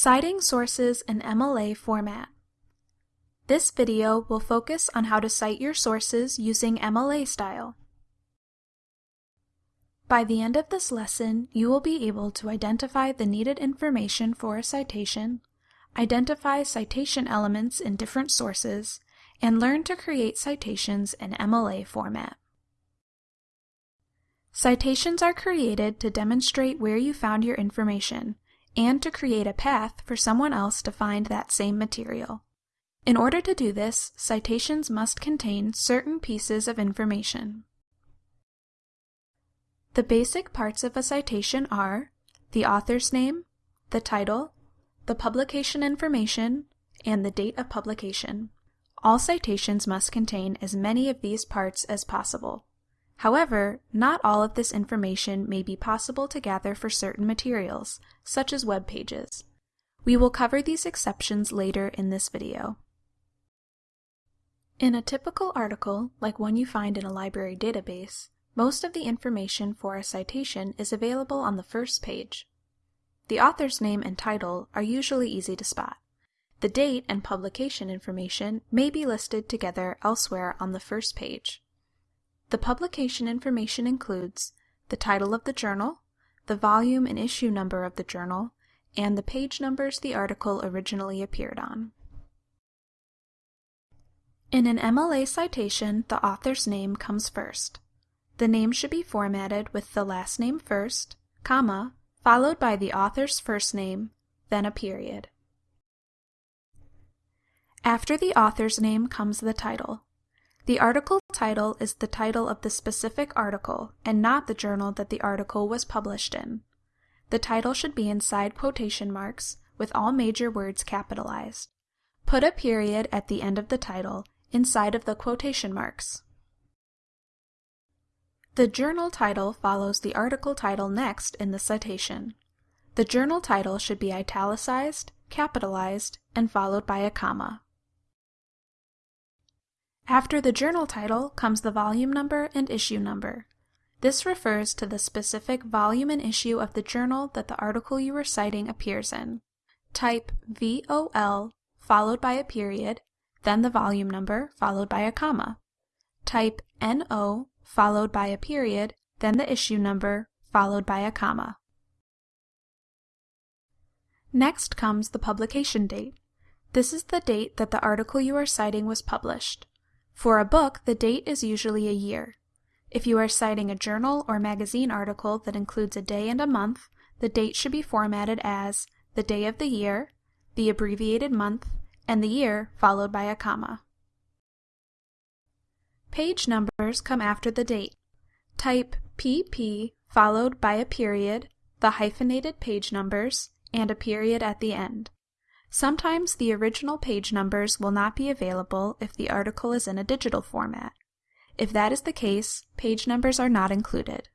Citing sources in MLA format. This video will focus on how to cite your sources using MLA style. By the end of this lesson, you will be able to identify the needed information for a citation, identify citation elements in different sources, and learn to create citations in MLA format. Citations are created to demonstrate where you found your information and to create a path for someone else to find that same material. In order to do this, citations must contain certain pieces of information. The basic parts of a citation are the author's name, the title, the publication information, and the date of publication. All citations must contain as many of these parts as possible. However, not all of this information may be possible to gather for certain materials, such as web pages. We will cover these exceptions later in this video. In a typical article, like one you find in a library database, most of the information for a citation is available on the first page. The author's name and title are usually easy to spot. The date and publication information may be listed together elsewhere on the first page. The publication information includes the title of the journal, the volume and issue number of the journal, and the page numbers the article originally appeared on. In an MLA citation, the author's name comes first. The name should be formatted with the last name first, comma, followed by the author's first name, then a period. After the author's name comes the title. The article title is the title of the specific article and not the journal that the article was published in. The title should be inside quotation marks with all major words capitalized. Put a period at the end of the title inside of the quotation marks. The journal title follows the article title next in the citation. The journal title should be italicized, capitalized, and followed by a comma. After the journal title comes the volume number and issue number. This refers to the specific volume and issue of the journal that the article you are citing appears in. Type VOL followed by a period, then the volume number followed by a comma. Type NO followed by a period, then the issue number followed by a comma. Next comes the publication date. This is the date that the article you are citing was published. For a book, the date is usually a year. If you are citing a journal or magazine article that includes a day and a month, the date should be formatted as the day of the year, the abbreviated month, and the year followed by a comma. Page numbers come after the date. Type PP followed by a period, the hyphenated page numbers, and a period at the end. Sometimes the original page numbers will not be available if the article is in a digital format. If that is the case, page numbers are not included.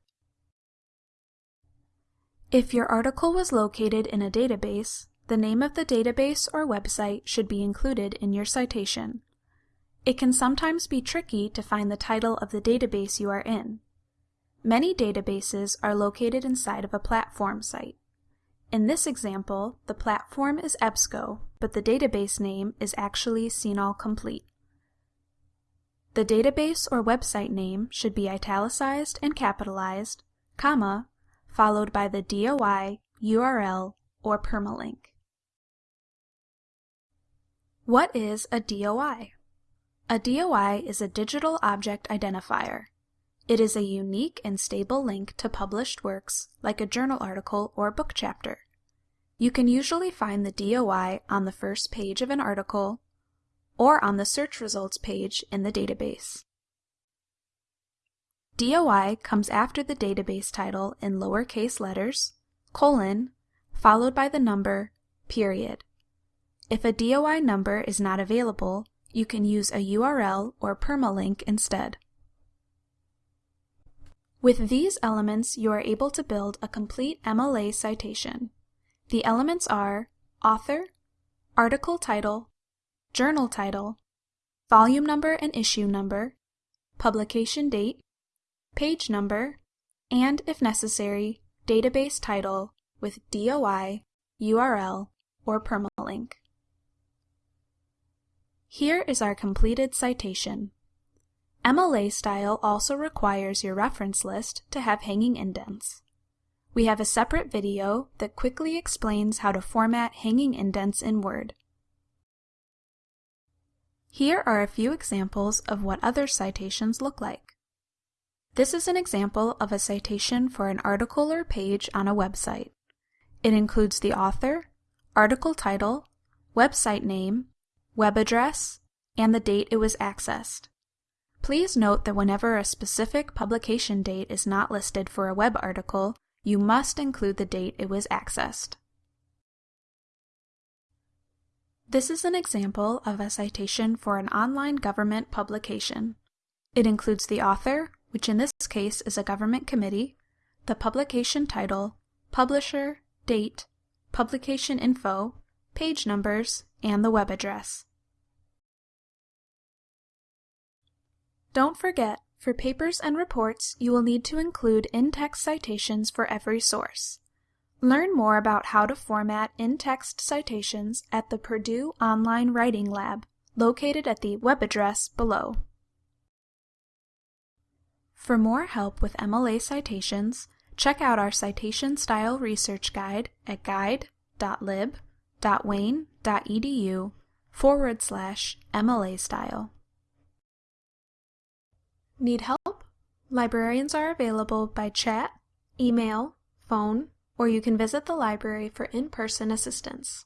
If your article was located in a database, the name of the database or website should be included in your citation. It can sometimes be tricky to find the title of the database you are in. Many databases are located inside of a platform site. In this example, the platform is EBSCO, but the database name is actually CINAHL Complete. The database or website name should be italicized and capitalized, comma, followed by the DOI, URL, or permalink. What is a DOI? A DOI is a Digital Object Identifier. It is a unique and stable link to published works, like a journal article or book chapter. You can usually find the DOI on the first page of an article or on the search results page in the database. DOI comes after the database title in lowercase letters, colon, followed by the number, period. If a DOI number is not available, you can use a URL or permalink instead. With these elements, you are able to build a complete MLA citation. The elements are author, article title, journal title, volume number and issue number, publication date, page number, and, if necessary, database title with DOI, URL, or permalink. Here is our completed citation. MLA style also requires your reference list to have hanging indents. We have a separate video that quickly explains how to format hanging indents in Word. Here are a few examples of what other citations look like. This is an example of a citation for an article or page on a website. It includes the author, article title, website name, web address, and the date it was accessed. Please note that whenever a specific publication date is not listed for a web article, you must include the date it was accessed. This is an example of a citation for an online government publication. It includes the author, which in this case is a government committee, the publication title, publisher, date, publication info, page numbers, and the web address. Don't forget, for papers and reports, you will need to include in-text citations for every source. Learn more about how to format in-text citations at the Purdue Online Writing Lab, located at the web address below. For more help with MLA citations, check out our Citation Style Research Guide at guide.lib.wayne.edu forward slash MLA style. Need help? Librarians are available by chat, email, phone, or you can visit the library for in-person assistance.